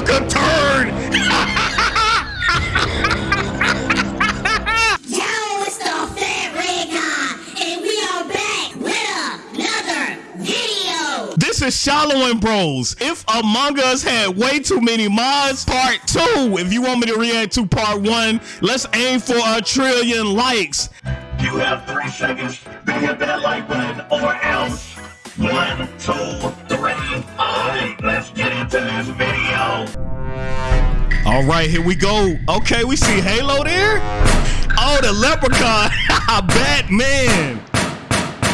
took a turn. Yo, it's the Fat Red Guy, and we are back with another video. This is Shallow and Bros. If Among Us had way too many mods, part two. If you want me to react to part one, let's aim for a trillion likes. You have three seconds to hit that like button or else. One, two, three. Alright, let's get into this video. All right, here we go. Okay, we see Halo there. Oh, the leprechaun. Batman.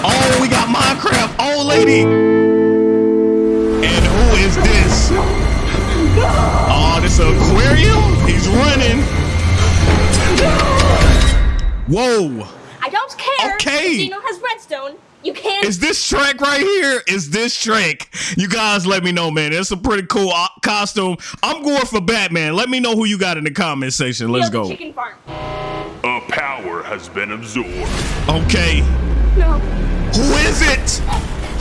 Oh, we got Minecraft old lady. And who is this? Oh, this aquarium? He's running. Whoa. I don't care. Okay. Dino has redstone. You can't. Is this Shrek right here? Is this Shrek? You guys let me know, man. It's a pretty cool uh, costume. I'm going for Batman. Let me know who you got in the comment section. Let's go. Chicken farm. A power has been absorbed. Okay. No. Who is it?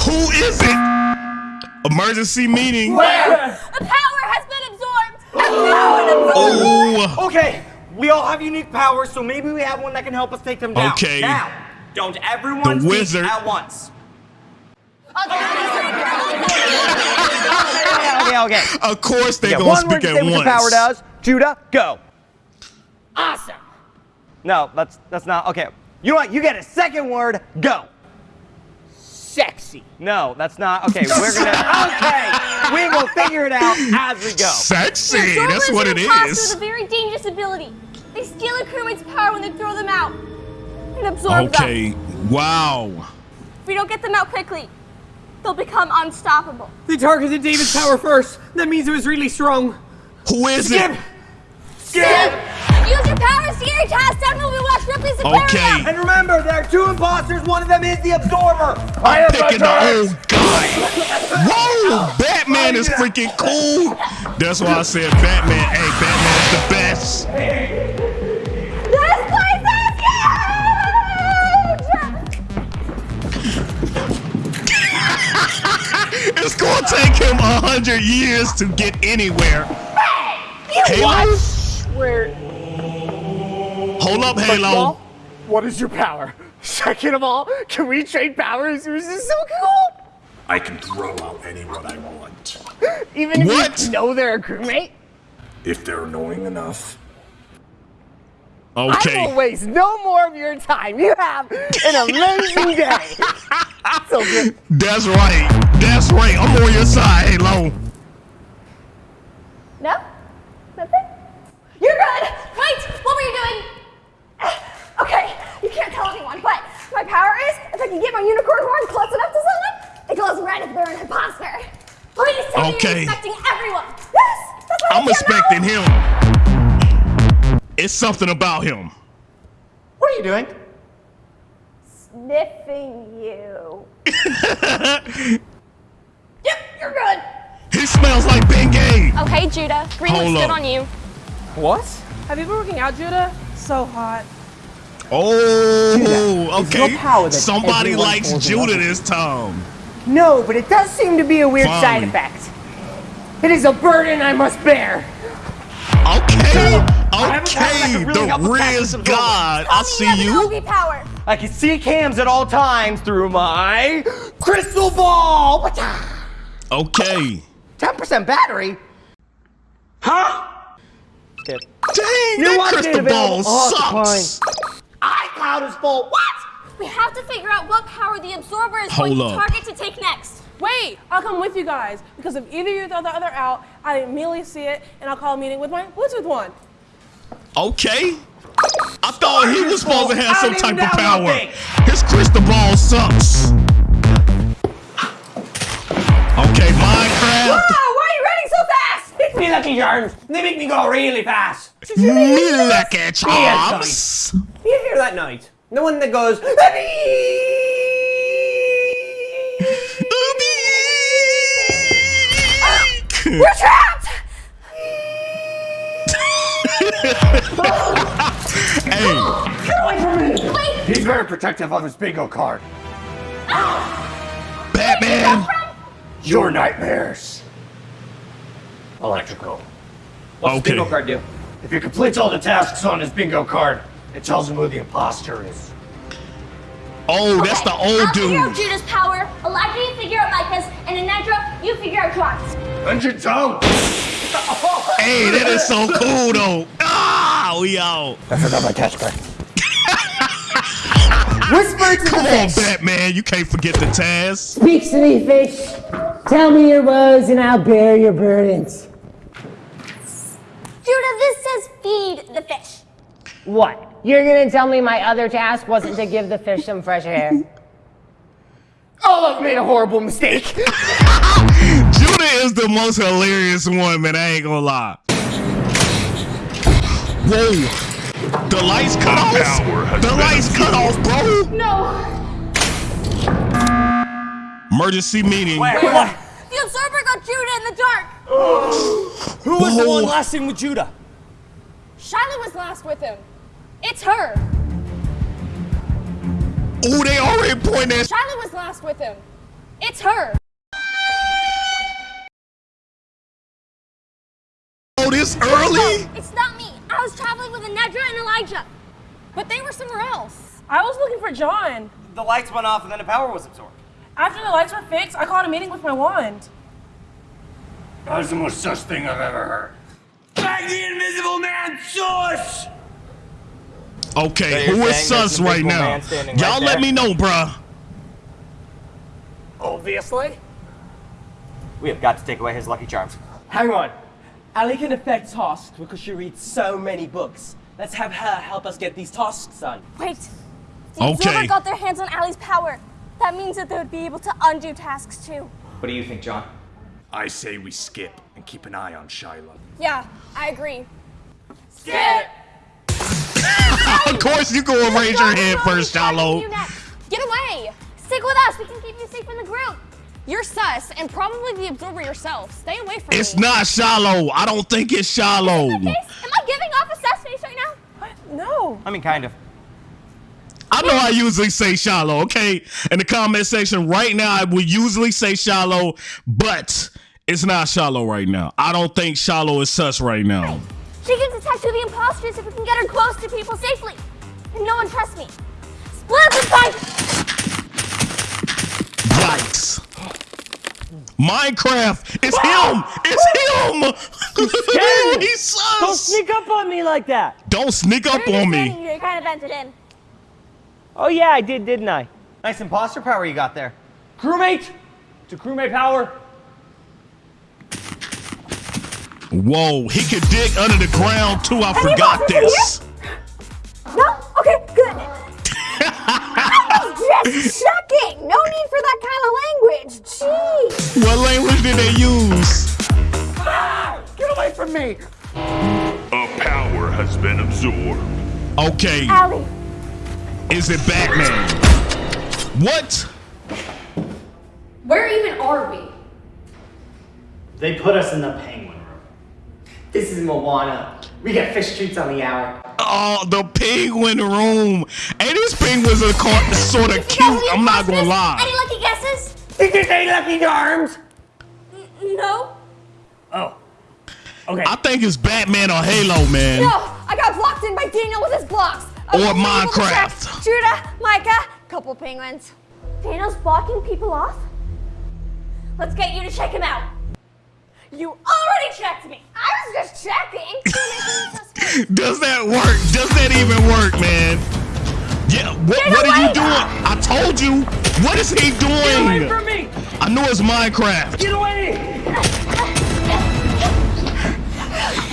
Who is it? Emergency meeting. Where? A power has been absorbed. A power absorbed. Oh. Okay, we all have unique powers, so maybe we have one that can help us take them down. Okay. Now, don't everyone The speak wizard. at once. Okay. Okay, okay. Of course they okay gonna one word speak to at say what your power does. Judah, go. Awesome. No, that's that's not okay. You know what? You get a second word. Go. Sexy. No, that's not okay. We're gonna okay. We will figure it out as we go. Sexy. The That's what it is. it imposter is. With a very dangerous ability. They steal a crewmate's power when they throw them out. And absorb them. Okay. Wow. If we don't get them out quickly, they'll become unstoppable. They targeted David's power first. That means it was really strong. Who is Skip! it? Skip! Use your powers to your task down when we watch Ripley's Aquarium. Okay. And remember, there are two imposters. One of them is the absorber. I am Picking the old guy. Whoa! Batman is freaking cool. That's why I said Batman. Hey, Batman is the best. It's gonna take him a hundred years to get anywhere. Halo? Where? Hold up, First Halo. all, what is your power? Second of all, can we trade powers? This is so cool. I can throw out anyone I want. Even if What? you know they're a crewmate, If they're annoying enough. Okay. I will Okay. waste no more of your time. You have an amazing day. so good. That's right. That's right. I'm on your side, Halo. No? Nothing? You're good! Wait! What were you doing? Okay, you can't tell anyone, but my power is if I can get my unicorn horn close enough to someone, it glows red if they're an imposter. Please tell me Okay. you're expecting everyone. Yes! That's what I I'm feel expecting now. him. It's something about him. What are you doing? Sniffing you. yep, you're good. He smells like Bengay. Oh, okay, Judah. Green Hold looks good on you. What? Have you been working out, Judah? So hot. Oh, okay. no power that Somebody likes Judah this time. No, but it does seem to be a weird side effect. It is a burden I must bear. Okay, have a power that okay. can really The us Riz God. I see you have you. an OB power. I can see cams at all times through my crystal ball. Okay. 10% battery? Huh? Skip. Dang, New that update crystal available. ball Oh, sucks. iCloud is full. What? We have to figure out what power the absorber is Hold going up. to target to take next. Wait, I'll come with you guys because if either you throw the other out, I immediately see it and I'll call a meeting with my Bluetooth one. Okay. I thought he was supposed to have some type of power. His crystal ball sucks. Minecraft. Oh, why are you running so fast? It's me lucky charms. They make me go really fast. Me lucky charms. You hear that noise? The one that goes. Oh, we're trapped! Hey, Wait, He's very protective of his bingo card. Batman. Your nightmares. Electrical. What's Okay. the bingo card do? If he completes all the tasks on his bingo card, it tells him who the imposter is. Oh, that's the Okay, old I'll figure out dude. Judah's power. Elijah, you figure out Micah's, and Anedra, you figure out John's. Hundred toe! Hey, that is so cool though. Ah, we out. I forgot my cash card. Whisper to Come the on. Batman. You can't forget the task. Speak to me, fish. Tell me your woes and I'll bear your burdens. Judah, this says feed the fish. What? You're gonna tell me my other task wasn't to give the fish some fresh air? Oh, I've made a horrible mistake. Judah is the most hilarious one, man. I ain't gonna lie. Whoa. The lights cut off. The lights cut off, bro. No. Emergency meeting. The absorber got Judah in the dark. Who was the one last in with Judah? Shiloh was last with him. It's her. Oh, they already point that. Shiloh was last with him. It's her. Oh, this early? It's not me. I was traveling with Anedra and Elijah. But they were somewhere else. I was looking for John. The lights went off and then the power was absorbed. After the lights were fixed, I called a meeting with my wand. That was the most sus thing I've ever heard. Bag the invisible man, sus! Okay, So who is sus right now? man standing Y'all right let me know, bruh. Obviously. We have got to take away his lucky charms. Hang on. Ali can affect tasks because she reads so many books. Let's have her help us get these tasks done. Wait. The absorber Okay. got their hands on Ali's power. That means that they would be able to undo tasks too. What do you think, John? I say we skip and keep an eye on Shiloh. Yeah, I agree. Of course, you go and raise your hand first, Shiloh. You next. Get away! Stick with us. We can keep you safe in the group. You're sus, and probably the absorber yourself. Stay away from It's me. not shallow. I don't think it's shallow. Am I giving off a sus face right now? What? No. I mean, kind of. I know I usually say shallow, okay? In the comment section right now, I would usually say shallow, but it's not shallow right now. I don't think shallow is sus right now. She can who the imposters if we can get her close to people safely. And no one trusts me. Split up and fight! Yikes. Minecraft! It's him! It's him! He's Don't sneak up on me like that. Don't sneak up on me. You're kind of entered in. Oh yeah, I did, didn't I? Nice imposter power you got there. Crewmate! To crewmate power. Whoa, he could dig under the ground too. I forgot imposters this. No? Okay, good. I just checking. No need for that kind of language. Jeez. What language did they use? Get away from me! A power has been absorbed. Okay, Allie, is it Batman? What? where even are we? They put us in the penguin room. This is Moana. We got fish treats on the hour. Oh, the penguin room. Hey, these penguins are sort of Know cute. who I'm not gonna imposters? lie. Any lucky guesses? Think this ain't Lucky Charms? No. Oh. Okay. I think it's Batman or Halo, man. No, I got blocked in by Daniel with his blocks. I Or was unable to Minecraft. Judah, Micah, couple penguins. Daniel's blocking people off? Let's get you to check him out. You already checked me. I was just checking. Does that work? Does that even work, man? Yeah, what, Get what are you doing? I told you. What is he doing? Get away from me! I know it's Minecraft. Get away!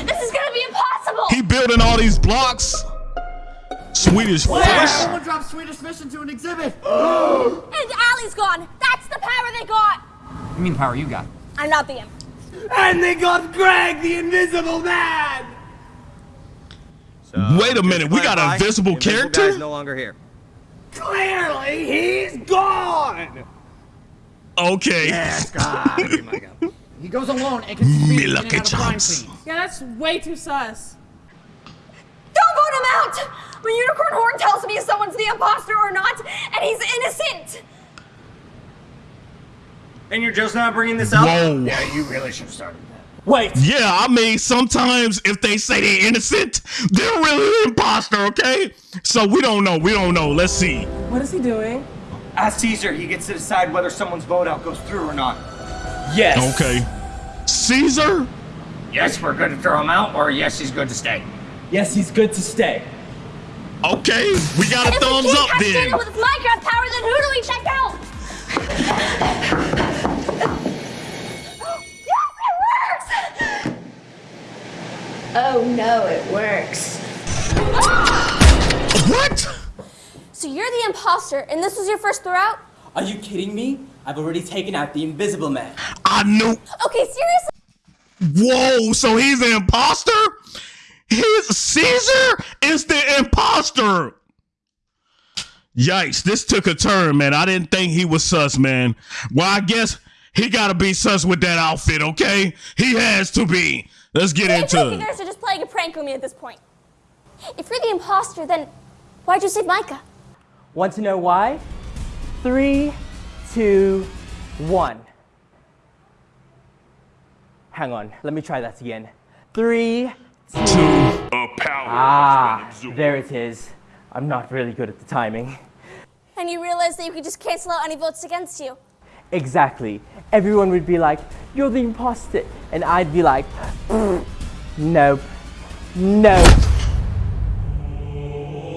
this is gonna be impossible. He building all these blocks. Swedish fish. Someone dropped Swedish Fish into an exhibit! and Allie's gone. That's the power they got. You mean the power you got? I'm not the imp. And they got Greg, the invisible man! Wait a minute, we got an invisible character? Guy's no longer here. Clearly, he's gone! Okay. Yes, God. He goes alone and can speak Me in and out of crime chops. scenes. Yeah, that's way too sus. Don't vote him out. My unicorn horn tells me if someone's the imposter or not, and he's innocent. And you're just not bringing this up? Whoa. Yeah, you really should have started that. Wait. Yeah, I mean, sometimes if they say they're innocent, they're really an imposter, okay? So we don't know. We don't know. Let's see. What is he doing? As Caesar, he gets to decide whether someone's vote out goes through or not. Yes. Okay. Caesar? Yes, we're good to throw him out, or yes, he's good to stay. Yes, he's good to stay. Okay, we got a If thumbs we can't up catch then. With Minecraft power, then who do we check out? Oh no, it works. What? So you're the imposter, and this was your first throwout? Are you kidding me? I've already taken out the invisible man. I knew. Okay, seriously? Whoa, so he's the imposter? His Caesar is the imposter. Yikes, this took a turn, man. I didn't think he was sus, man. Well, I guess he gotta be sus with that outfit, okay? He has to be. Let's get I think into you guys are just playing a prank on me at this point. If you're the imposter, then why'd you save Micah? Want to know why? Three, two, one. Hang on, let me try that again. Three, two. A power Ah, there it is. I'm not really good at the timing. And you realize that you could just cancel out any votes against you. Exactly. Everyone would be like, You're the imposter. And I'd be like, mm, Nope. Nope.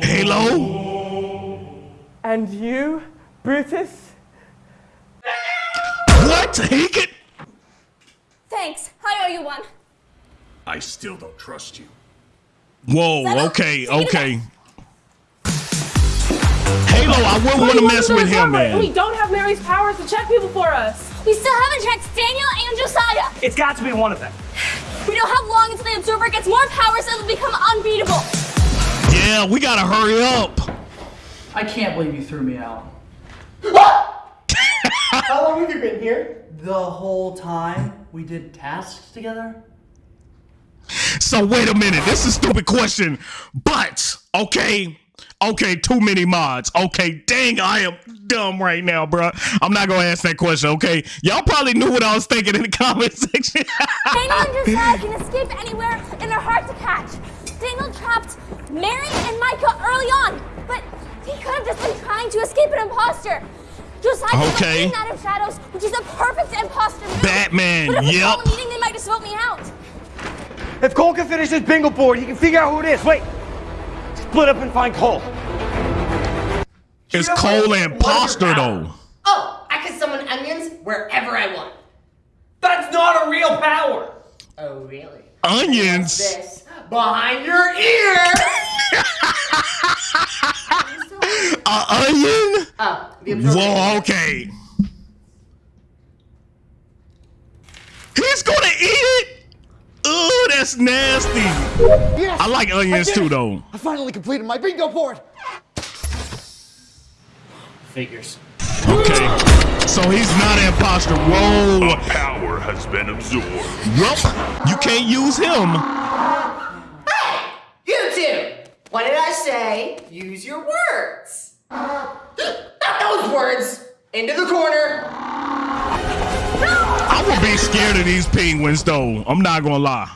Halo? And you, Brutus? What? He could. Thanks. I owe you one. I still don't trust you. Whoa, okay, okay. Halo, I wouldn't want to mess with him, And we don't have Mary's powers to check people for us. We still haven't checked Daniel and Josiah. It's got to be one of them. We don't have long until the Absorber gets more powers and will become unbeatable. Yeah, we gotta hurry up. I can't believe you threw me out. What? How long have you been here? The whole time we did tasks together? So wait a minute, this is a stupid question, but okay, okay, too many mods. Okay, dang, I am dumb right now, bruh. I'm not gonna ask that question. Okay, y'all probably knew what I was thinking in the comment section. Daniel and Josiah can escape anywhere and they're hard to catch. Daniel trapped Mary and Micah early on, but he could have just been trying to escape an imposter. Josiah Okay. okay. out of shadows, which is a perfect imposter move. Batman, But if yep. meeting, they might just vote me out. If Cole can finish his bingo board, he can figure out who it is. Wait. Split up and find Cole. It's Cole imposter though. Oh, I can summon onions wherever I want. That's not a real power. Oh, really? Onions. This behind your ear. A onion? Oh, the. Whoa, okay. He's gonna eat it. Ooh, that's nasty. Yes! I like onions did too, though. I finally completed my bingo board! Figures. Okay. So he's not an imposter. Whoa. Power has been absorbed. Yup. You can't use him. You two. What did I say? Use your words. Not those words. Into the corner. I would be scared of these penguins, though. I'm not gonna lie.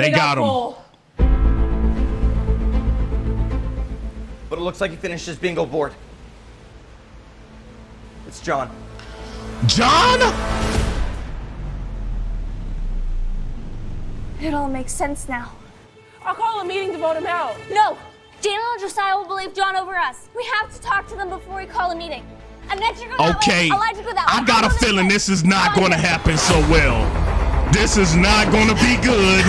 They, got, him. Cole. But it looks like he finished his bingo board. It's John. John? It all makes sense now. I'll call a meeting to vote him out. No, Daniel and Josiah will believe John over us. We have to talk to them before we call a meeting. Elijah go that Okay. way. Elijah go that way. I got a I'm gonna feeling this is not gonna happen so well. This is not gonna be good.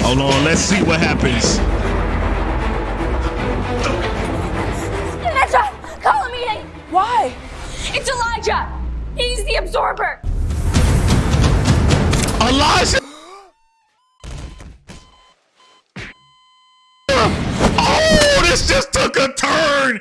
Hold on, let's see what happens. Elijah, call a meeting. Why? It's Elijah. He's the absorber. Elijah! Oh, this just took a turn!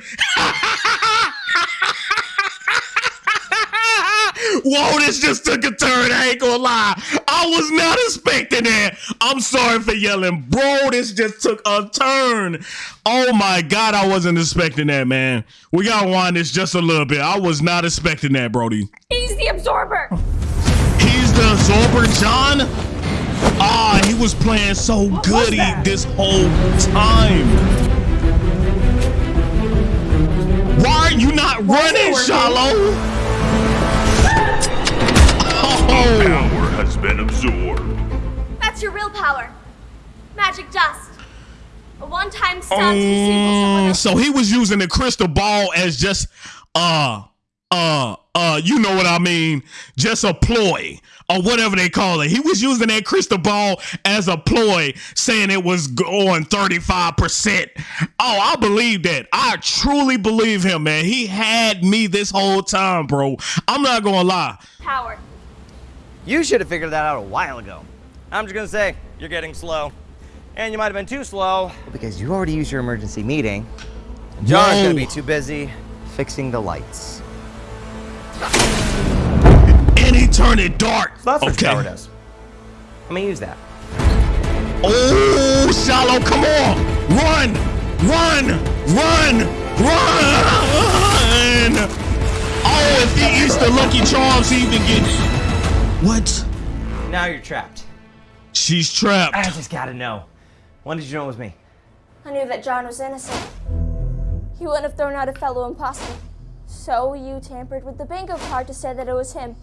Whoa, this just took a turn. I ain't gonna lie. I was not expecting that. I'm sorry for yelling. Bro, this just took a turn. Oh my God, I wasn't expecting that, man. We gotta wind this just a little bit. I was not expecting that, Brody. He's the absorber. He's the Absorber John? Ah, he was playing so goody this whole time. Why are you not running, Shallow? Oh. Power has been absorbed. That's your real power. Magic dust. A one-time stunt to disable someone Um, so he was using the crystal ball as just uh uh uh you know what I mean, just a ploy or whatever they call it. He was using that crystal ball as a ploy, saying it was going 35%. Oh, I believe that. I truly believe him, man. He had me this whole time, bro. I'm not gonna lie. Power. You should have figured that out a while ago. I'm just gonna say, you're getting slow. And you might have been too slow because you already used your emergency meeting. John's Whoa. gonna be too busy fixing the lights. And he turned it dark. So that's what okay. power does. I'm gonna use that. Oh, Shallow, come on. Run, run, run, run. Oh, if he eats the Lucky Charms, he even gets. What? Now you're trapped. She's trapped. I just gotta know. When did you know it was me? I knew that John was innocent. He wouldn't have thrown out a fellow imposter. So you tampered with the bingo card to say that it was him.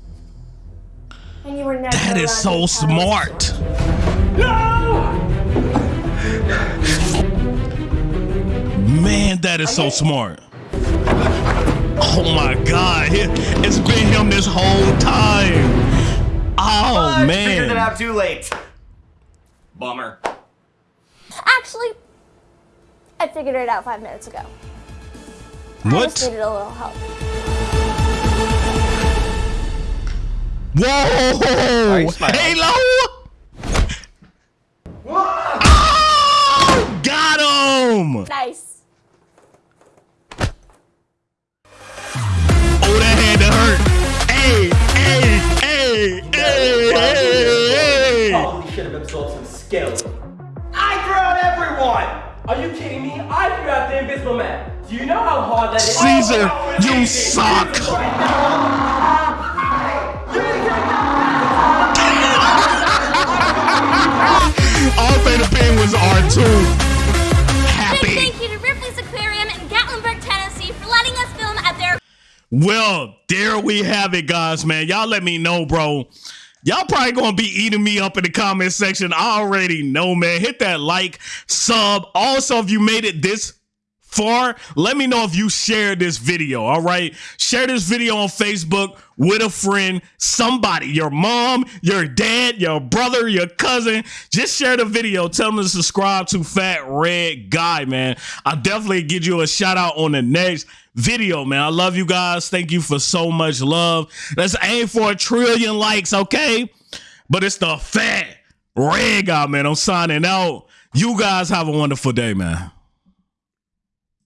And you were never That is so allowed to tell us. smart. Man, that is so smart. Oh my God. It's been him this whole time. Oh, But man. Figured it out too late. Bummer. Actually, I figured it out five minutes ago. What? I just What? needed a little help. Whoa! you smiling? Halo! Oh, got him! Nice. Probably should have absorbed some skills. I threw out everyone! Are you kidding me? I threw out the invisible man. Do you know how hard that is? Caesar, oh, you suck. All Theta Pen was R2. Big thank you to Ripley's Aquarium in Gatlinburg, Tennessee for letting us film at their Well, there we have it, guys, man. Y'all let me know, bro. Y'all probably gonna be eating me up in the comment section. I already know, man. Hit that like, sub. Also, if you made it this far, let me know if you share this video. All right. Share this video on Facebook with a friend, somebody, your mom, your dad, your brother, your cousin. Just share the video. Tell them to subscribe to Fat Red Guy, man. I'll definitely give you a shout out on the next video, man. I love you guys. Thank you for so much love. Let's aim for a trillion likes, okay? But it's the Fat Red Guy, man. I'm signing out. You guys have a wonderful day, man.